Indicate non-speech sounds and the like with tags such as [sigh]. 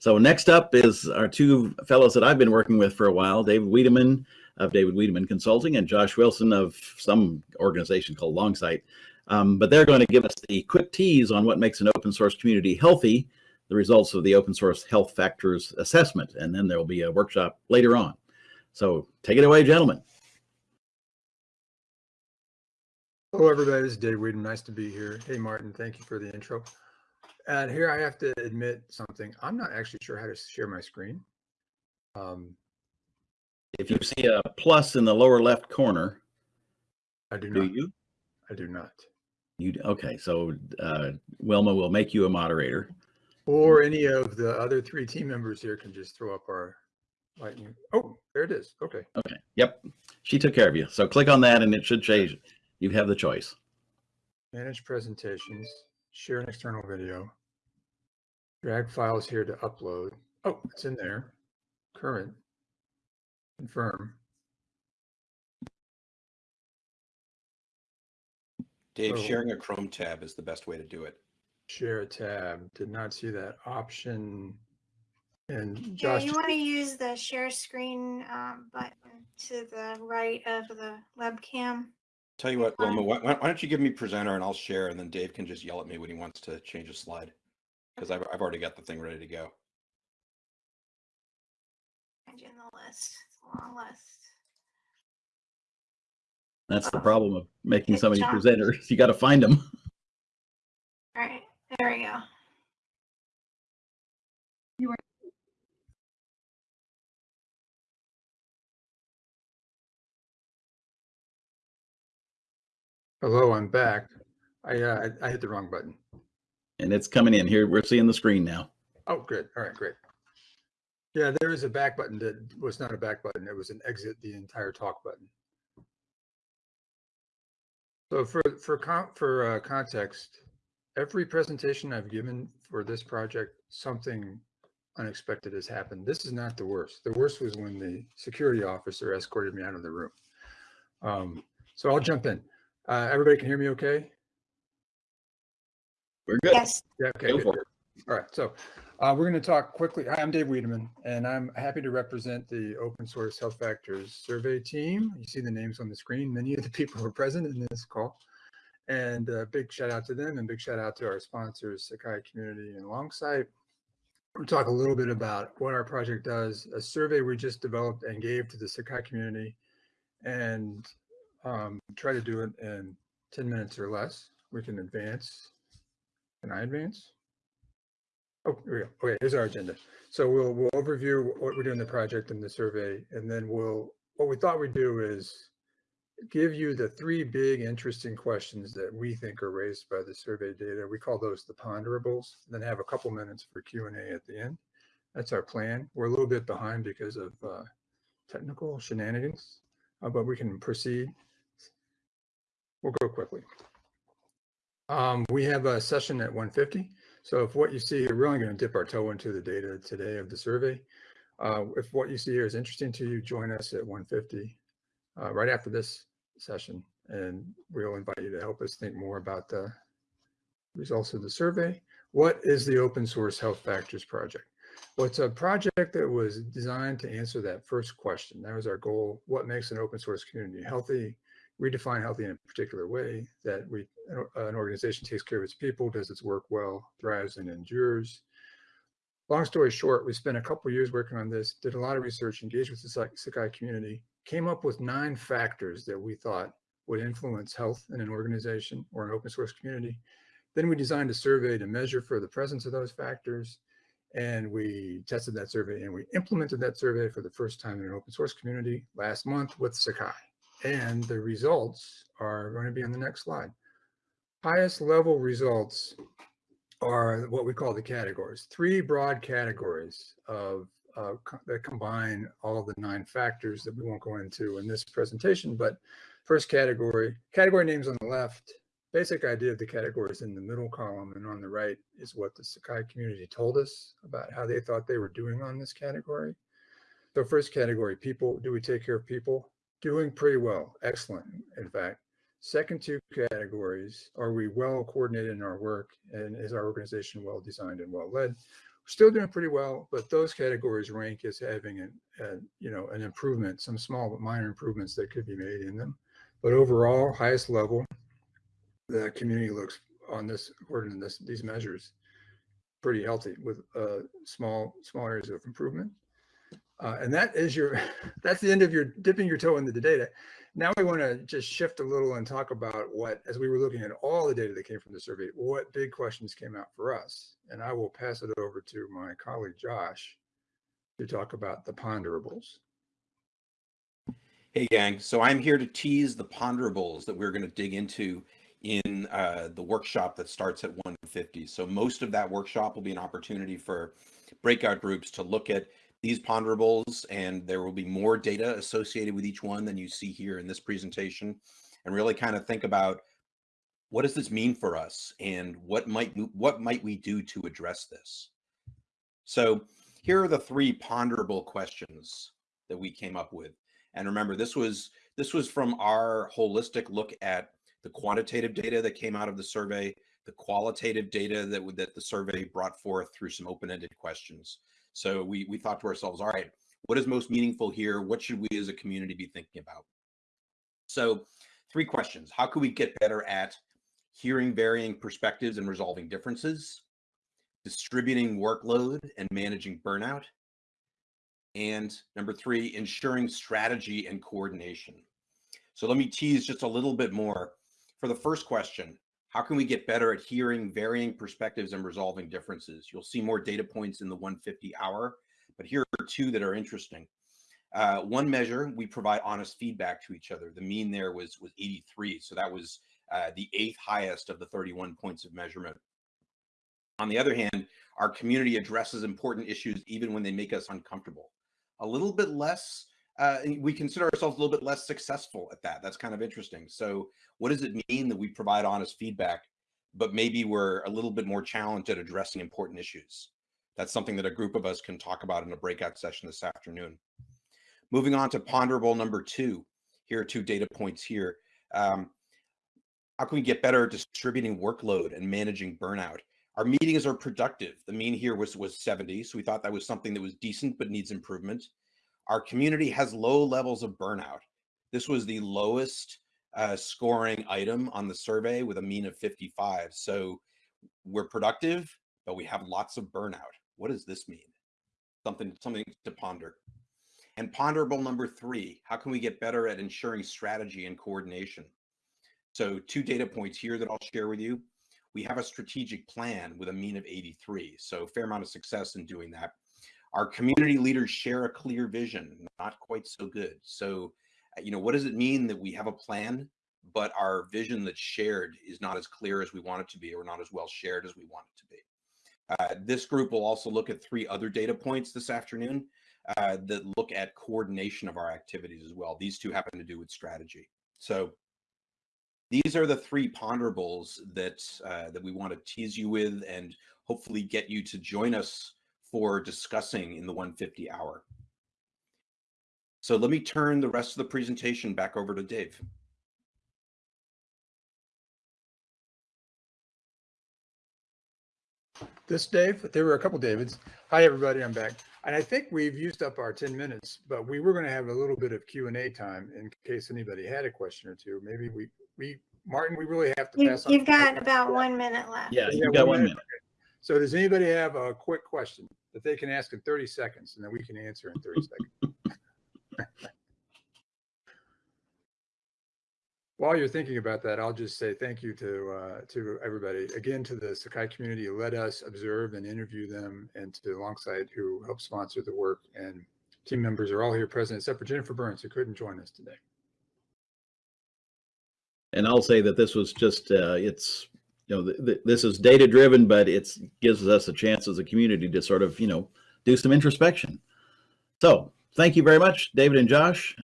So next up is our two fellows that I've been working with for a while, David Wiedemann of David Wiedemann Consulting and Josh Wilson of some organization called Longsight. Um, but they're going to give us the quick tease on what makes an open source community healthy, the results of the open source health factors assessment, and then there will be a workshop later on. So take it away, gentlemen. Hello, everybody. This is Dave Wiedemann. Nice to be here. Hey, Martin. Thank you for the intro. And here I have to admit something. I'm not actually sure how to share my screen. Um, if you see a plus in the lower left corner, I do, not do not. you? I do not. You okay? So uh, Wilma will make you a moderator, or any of the other three team members here can just throw up our lightning. Oh, there it is. Okay. Okay. Yep. She took care of you. So click on that, and it should change. You have the choice. Manage presentations. Share an external video. Drag files here to upload. Oh, it's in there. Current. Confirm. Dave, So- sharing a Chrome tab is the best way to do it. Share a tab. Did not see that option. And Yeah, Josh, you want to use the share screen um, button to the right of the webcam. Tell you what, Fine. Wilma, why, why why don't you give me presenter and I'll share and then Dave can just yell at me when he wants to change a slide. Because I've, I've already got the thing ready to go. Find you in the list. Long list. That's the problem of making Good so many presenters. You got to find them. [laughs] All right, there we go. Hello, I'm back. I, uh, I I hit the wrong button. And it's coming in here. We're seeing the screen now. Oh, good. All right, great. Yeah, there is a back button that was not a back button. It was an exit the entire talk button. So for for for uh, context, every presentation I've given for this project, something unexpected has happened. This is not the worst. The worst was when the security officer escorted me out of the room. Um, so I'll jump in. Uh, everybody can hear me okay? We're good. Yes. Yeah, okay. Go good, for good. All right, so uh, we're going to talk quickly. Hi, I'm Dave Wiedemann, and I'm happy to represent the Open Source Health Factors Survey team. You see the names on the screen. Many of the [laughs] people are present in this call. And a big shout out to them and big shout out to our sponsors, Sakai Community and Longsight. We'll talk a little bit about what our project does, a survey we just developed and gave to the Sakai community, and um, try to do it in 10 minutes or less. We can advance. Can I advance? Oh, here we go. Okay, here's our agenda. So we'll, we'll overview what we're doing the project and the survey, and then we'll, what we thought we'd do is give you the three big interesting questions that we think are raised by the survey data. We call those the ponderables, then have a couple minutes for Q and A at the end. That's our plan. We're a little bit behind because of uh, technical shenanigans, uh, but we can proceed. We'll go quickly. Um, we have a session at 150. So if what you see we're only going to dip our toe into the data today of the survey. Uh, if what you see here is interesting to you, join us at 150 uh, right after this session, and we'll invite you to help us think more about the results of the survey. What is the Open Source Health Factors Project? Well, it's a project that was designed to answer that first question. That was our goal. What makes an open source community healthy? Redefine healthy in a particular way that we an organization takes care of its people does its work well thrives and endures. Long story short we spent a couple years working on this did a lot of research engaged with the sakai community came up with nine factors that we thought would influence health in an organization or an open source community. Then we designed a survey to measure for the presence of those factors and we tested that survey and we implemented that survey for the first time in an open source community last month with sakai and the results are going to be on the next slide. Highest level results are what we call the categories, three broad categories of uh, co that combine all the nine factors that we won't go into in this presentation. But first category, category names on the left, basic idea of the categories in the middle column and on the right is what the Sakai community told us about how they thought they were doing on this category. So first category, people, do we take care of people? Doing pretty well, excellent, in fact. Second two categories, are we well coordinated in our work and is our organization well designed and well led? still doing pretty well, but those categories rank as having an, an you know an improvement, some small but minor improvements that could be made in them. But overall, highest level, the community looks on this according to this these measures pretty healthy with uh, small small areas of improvement. Uh, and that is your [laughs] that's the end of your dipping your toe into the data. Now we want to just shift a little and talk about what, as we were looking at all the data that came from the survey, what big questions came out for us. And I will pass it over to my colleague Josh to talk about the ponderables. Hey, gang. So I'm here to tease the ponderables that we're going to dig into in uh, the workshop that starts at 150. So most of that workshop will be an opportunity for breakout groups to look at these ponderables and there will be more data associated with each one than you see here in this presentation and really kind of think about what does this mean for us and what might what might we do to address this? So here are the three ponderable questions that we came up with and remember this was this was from our holistic look at the quantitative data that came out of the survey the qualitative data that that the survey brought forth through some open-ended questions so we, we thought to ourselves, all right, what is most meaningful here? What should we as a community be thinking about? So three questions. How can we get better at hearing varying perspectives and resolving differences, distributing workload and managing burnout, and number three, ensuring strategy and coordination. So let me tease just a little bit more. For the first question, how can we get better at hearing varying perspectives and resolving differences? You'll see more data points in the 150 hour, but here are two that are interesting. Uh, one measure, we provide honest feedback to each other. The mean there was, was 83. So that was uh, the eighth highest of the 31 points of measurement. On the other hand, our community addresses important issues even when they make us uncomfortable. A little bit less uh, we consider ourselves a little bit less successful at that. That's kind of interesting. So what does it mean that we provide honest feedback, but maybe we're a little bit more challenged at addressing important issues? That's something that a group of us can talk about in a breakout session this afternoon. Moving on to ponderable number two. Here are two data points here. Um, how can we get better at distributing workload and managing burnout? Our meetings are productive. The mean here was, was 70. So we thought that was something that was decent, but needs improvement. Our community has low levels of burnout. This was the lowest uh, scoring item on the survey with a mean of 55. So we're productive, but we have lots of burnout. What does this mean? Something, something to ponder. And ponderable number three, how can we get better at ensuring strategy and coordination? So two data points here that I'll share with you. We have a strategic plan with a mean of 83. So fair amount of success in doing that. Our community leaders share a clear vision, not quite so good. So, uh, you know, what does it mean that we have a plan, but our vision that's shared is not as clear as we want it to be or not as well shared as we want it to be? Uh, this group will also look at three other data points this afternoon uh, that look at coordination of our activities as well. These two happen to do with strategy. So these are the three ponderables that uh, that we want to tease you with and hopefully get you to join us for discussing in the 150 hour. So let me turn the rest of the presentation back over to Dave. This Dave, there were a couple Davids. Hi, everybody, I'm back. And I think we've used up our 10 minutes, but we were going to have a little bit of Q&A time in case anybody had a question or two. Maybe we, we Martin, we really have to You, pass on. you've got about one minute left. Yeah, Yeah, you've got one one minute. minute. So does anybody have a quick question that they can ask in 30 seconds and then we can answer in 30 seconds? While you're thinking about that, I'll just say thank you to uh, to everybody. Again, to the Sakai community who let us observe and interview them and to Longsight who helped sponsor the work. And team members are all here present except for Jennifer Burns who couldn't join us today. And I'll say that this was just, uh, it's, you know, th th this is data driven, but it gives us a chance as a community to sort of, you know, do some introspection. So thank you very much, David and Josh.